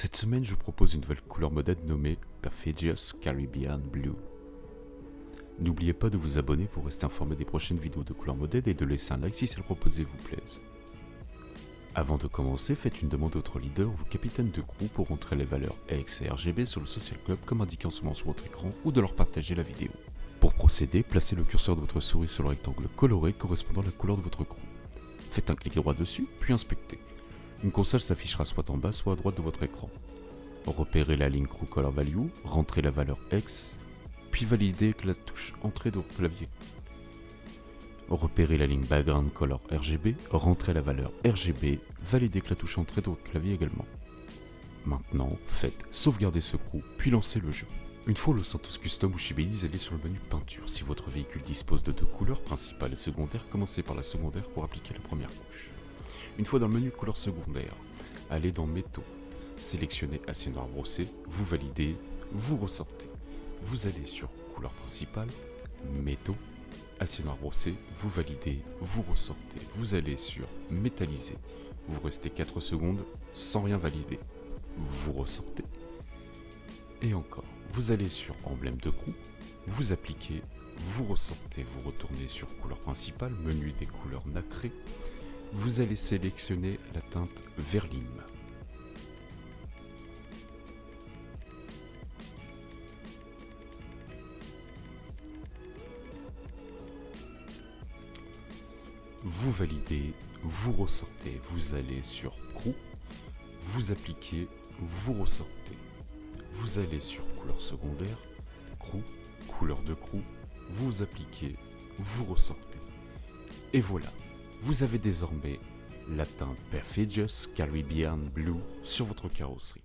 Cette semaine, je vous propose une nouvelle couleur modèle nommée Perfidious Caribbean Blue. N'oubliez pas de vous abonner pour rester informé des prochaines vidéos de couleur modèle et de laisser un like si celle proposée vous plaise. Avant de commencer, faites une demande à votre leader ou capitaine de crew pour entrer les valeurs X et RGB sur le Social Club comme indiqué en ce moment sur votre écran ou de leur partager la vidéo. Pour procéder, placez le curseur de votre souris sur le rectangle coloré correspondant à la couleur de votre crew. Faites un clic droit dessus, puis inspectez. Une console s'affichera soit en bas, soit à droite de votre écran. Repérez la ligne Crew Color Value, rentrez la valeur X, puis validez avec la touche Entrée de votre clavier. Repérez la ligne Background Color RGB, rentrez la valeur RGB, validez avec la touche Entrée de votre clavier également. Maintenant, faites sauvegarder ce crew, puis lancez le jeu. Une fois le Santos Custom ou Shibeliz, allez sur le menu peinture. Si votre véhicule dispose de deux couleurs principales et secondaires, commencez par la secondaire pour appliquer la première couche. Une fois dans le menu couleur secondaire, allez dans métaux, sélectionnez acier noir brossé, vous validez, vous ressortez. Vous allez sur couleur principale, métaux, acier noir brossé, vous validez, vous ressortez. Vous allez sur métallisé, vous restez 4 secondes sans rien valider, vous ressortez. Et encore, vous allez sur emblème de crew, vous appliquez, vous ressortez, vous retournez sur couleur principale, menu des couleurs nacrées, vous allez sélectionner la teinte Verlim. Vous validez, vous ressortez, vous allez sur Crew, vous appliquez, vous ressortez. Vous allez sur couleur secondaire, Crew, couleur de Crew, vous appliquez, vous ressortez. Et voilà, vous avez désormais la teinte Perfidious Caribbean Blue sur votre carrosserie.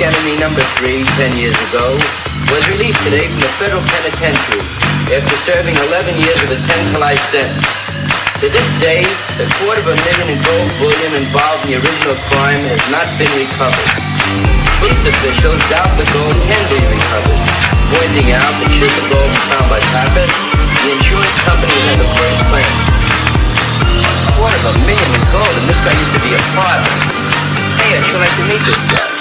enemy number three, ten years ago, was released today from the federal penitentiary after serving 11 years of a 10 to life sentence. To this day, a quarter of a million in gold bullion involved in the original crime has not been recovered. Police officials doubt the gold can be recovered, pointing out that should the gold be found by Pappas, the insurance company had the first claim. A quarter of a million in gold, and this guy used to be a father. Hey, I'd sure like to meet this guy.